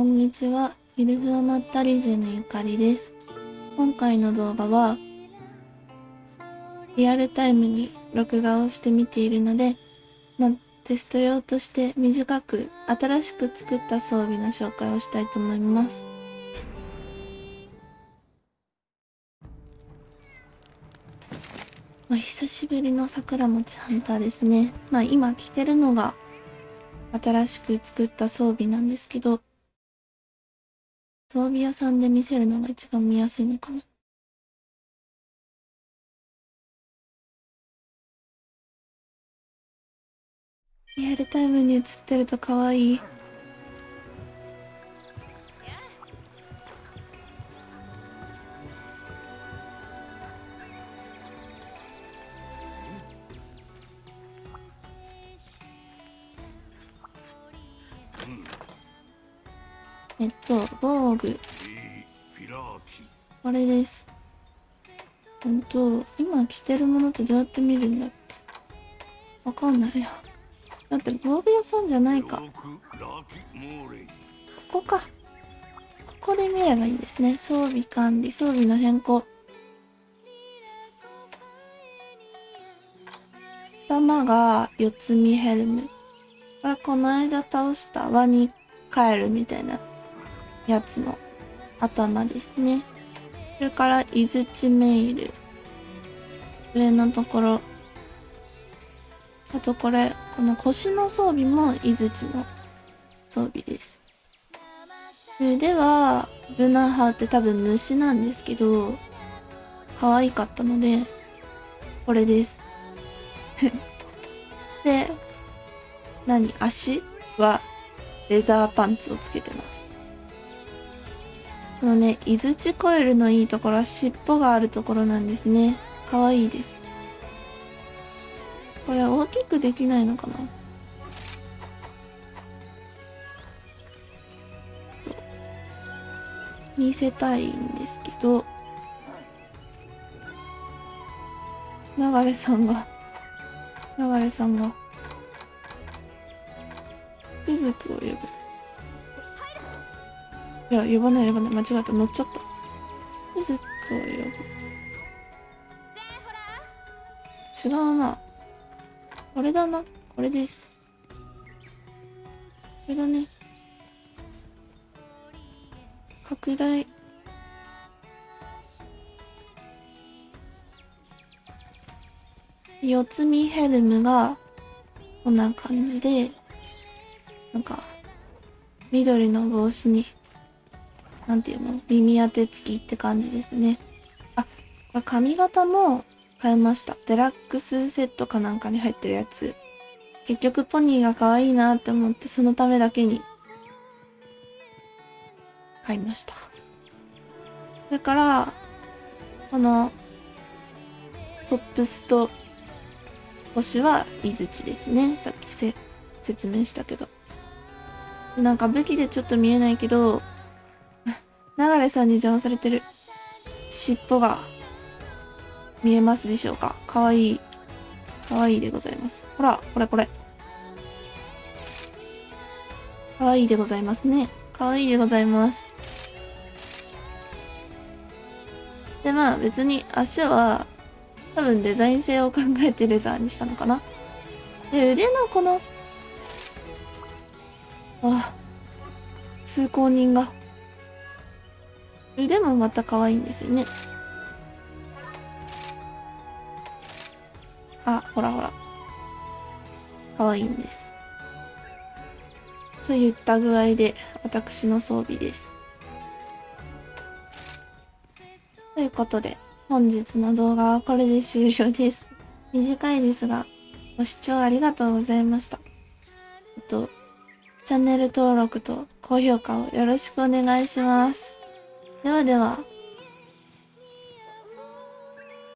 こんにちは。ゆるふわまったりぜのゆかりです。今回の動画は、リアルタイムに録画をしてみているので、ま、テスト用として短く新しく作った装備の紹介をしたいと思います。久しぶりの桜餅ハンターですね。まあ今着てるのが新しく作った装備なんですけど、装備屋さんで見せるのが一番見やすいのかな。リアルタイムに映ってると可愛い。えっと、防具。これです。うんと、今着てるものってどうやって見るんだっけ？わかんないや。だって防具屋さんじゃないか。ここか。ここで見ればいいんですね。装備管理、装備の変更。頭が四つ身ヘルム。これこの間倒したワニカエルみたいなやつの頭ですね。それから、イズチメイル。上のところ。あとこれ、この腰の装備もイズチの装備です。腕は、ブナハって多分虫なんですけど、可愛かったので、これです。で、何？足はレザーパンツをつけてます。このね、イズチコイルのいいところは尻尾があるところなんですね。可愛いいです。これ大きくできないのかな？見せたいんですけど、流れさんが、流れさんが、くずくを呼ぶ。いや、呼ばない呼ばない。間違った。乗っちゃった。くずくを呼ぶ。違うな。これだな。これです。これだね。拡大。四つ身ヘルムが、こんな感じで、なんか、緑の帽子に、なんていうの？耳当て付きって感じですね。あ、これ髪型も変えました。デラックスセットかなんかに入ってるやつ。結局ポニーが可愛いなって思って、そのためだけに、買いました。それから、この、トップスと星はイズチですね。さっき説明したけど。なんか武器でちょっと見えないけど、流れさんに邪魔されてる尻尾が見えますでしょうか？かわいい。かわいいでございます。ほら、これこれ。かわいいでございますね。かわいいでございます。で、まあ別に足は多分デザイン性を考えてレザーにしたのかな。で、腕のこの、あ、通行人が。腕もまた可愛いんですよね。あ、ほらほら。可愛いんです。といった具合で、私の装備です。ということで、本日の動画はこれで終了です。短いですが、ご視聴ありがとうございました。えっと、チャンネル登録と高評価をよろしくお願いします。ではでは。